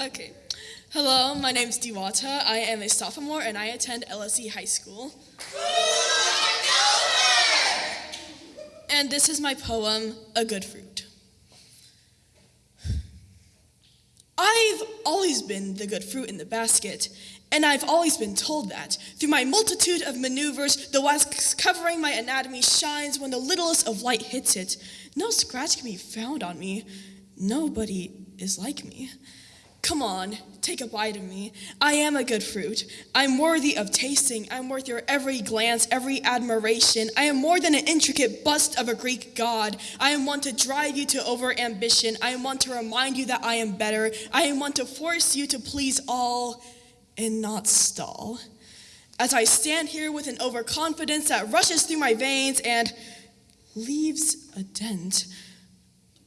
Okay. Hello, my name is Diwata. I am a sophomore and I attend LSE High School. And this is my poem, A Good Fruit. I've always been the good fruit in the basket, and I've always been told that. Through my multitude of maneuvers, the wax covering my anatomy shines when the littlest of light hits it. No scratch can be found on me. Nobody is like me. Come on, take a bite of me. I am a good fruit. I'm worthy of tasting. I'm worth your every glance, every admiration. I am more than an intricate bust of a Greek god. I am one to drive you to over ambition. I am one to remind you that I am better. I am one to force you to please all and not stall. As I stand here with an overconfidence that rushes through my veins and leaves a dent.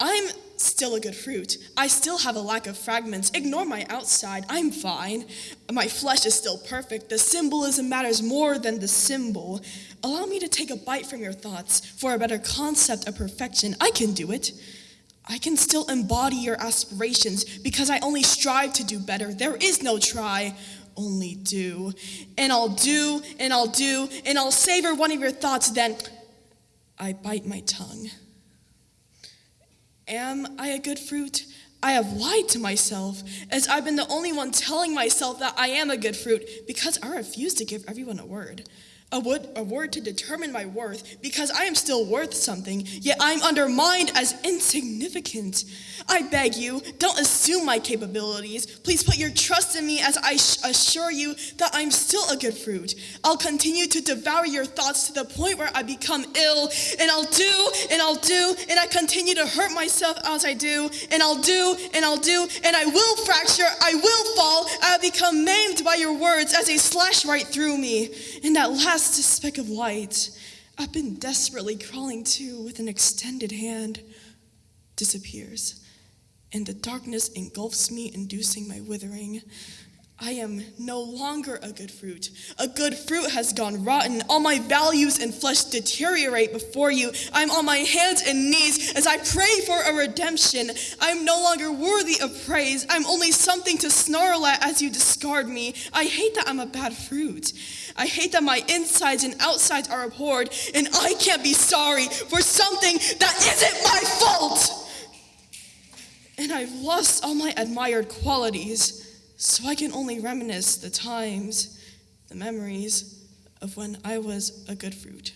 I'm still a good fruit. I still have a lack of fragments. Ignore my outside. I'm fine. My flesh is still perfect. The symbolism matters more than the symbol. Allow me to take a bite from your thoughts for a better concept of perfection. I can do it. I can still embody your aspirations because I only strive to do better. There is no try, only do. And I'll do, and I'll do, and I'll savor one of your thoughts, then I bite my tongue. Am I a good fruit? I have lied to myself, as I've been the only one telling myself that I am a good fruit because I refuse to give everyone a word a word, a word to determine my worth because I am still worth something, yet I'm undermined as insignificant. I beg you, don't assume my capabilities. Please put your trust in me as I assure you that I'm still a good fruit. I'll continue to devour your thoughts to the point where I become ill, and I'll do, and I'll do, and I continue to hurt myself as I do, and I'll do, and I'll do, and I will fracture, I will I'll become maimed by your words as they slash right through me. In that last speck of light I've been desperately crawling to with an extended hand disappears, and the darkness engulfs me, inducing my withering. I am no longer a good fruit. A good fruit has gone rotten. All my values and flesh deteriorate before you. I'm on my hands and knees as I pray for a redemption. I'm no longer worthy of praise. I'm only something to snarl at as you discard me. I hate that I'm a bad fruit. I hate that my insides and outsides are abhorred, and I can't be sorry for something that isn't my fault. And I've lost all my admired qualities. So I can only reminisce the times, the memories of when I was a good fruit.